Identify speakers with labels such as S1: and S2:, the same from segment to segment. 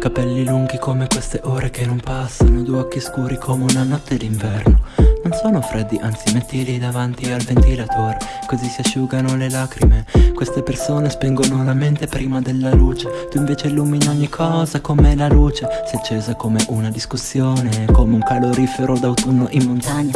S1: Capelli lunghi come queste ore che non passano Due occhi scuri come una notte d'inverno. Non sono freddi, anzi mettili davanti al ventilatore Così si asciugano le lacrime. Queste persone spengono la mente prima della luce Tu invece illumini ogni cosa come la luce. Si è accesa come una discussione Come un calorifero d'autunno in montagna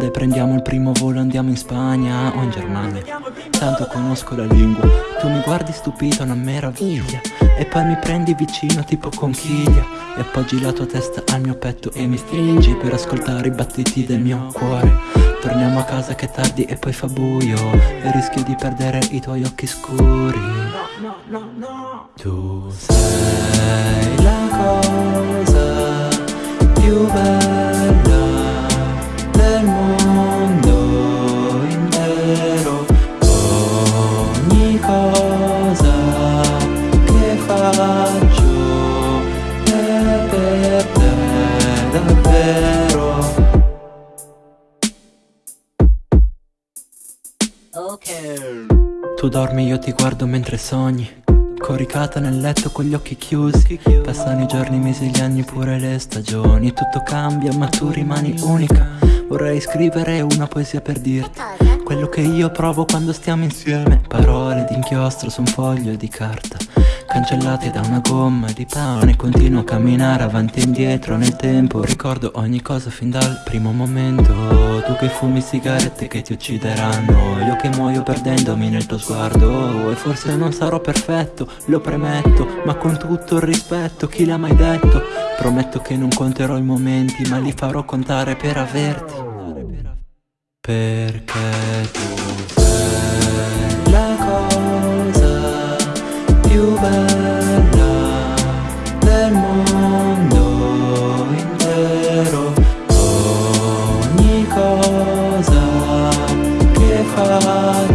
S1: dai prendiamo il primo volo andiamo in Spagna o in Germania. Tanto conosco la lingua. Tu mi guardi stupito una meraviglia. E poi mi prendi vicino tipo conchiglia. E appoggi la tua testa al mio petto e mi stringi Per ascoltare i battiti del mio cuore. Torniamo a casa che è tardi e poi fa buio. E rischio di perdere i tuoi occhi scuri. No, no, no, no. Tu sei la cosa Tu dormi, io ti guardo mentre sogni. Coricata nel letto con gli occhi chiusi. Passano i giorni, i mesi, gli anni, pure le stagioni. Tutto cambia ma tu rimani unica. Vorrei scrivere una poesia per dirti Quello che io provo quando stiamo insieme. Parole d'inchiostro su un foglio di carta Cancellate da una gomma di pane. Continuo a camminare avanti e indietro nel tempo. Ricordo ogni cosa fin dal primo momento. Tu che fumi sigarette che ti uccideranno. Io che muoio perdendomi nel tuo sguardo. E forse non sarò perfetto, lo premetto Ma con tutto il rispetto, chi l'ha mai detto? Prometto che non conterò i momenti Ma li farò contare per averti. Perché tu bella del mondo intero. Ogni cosa che fai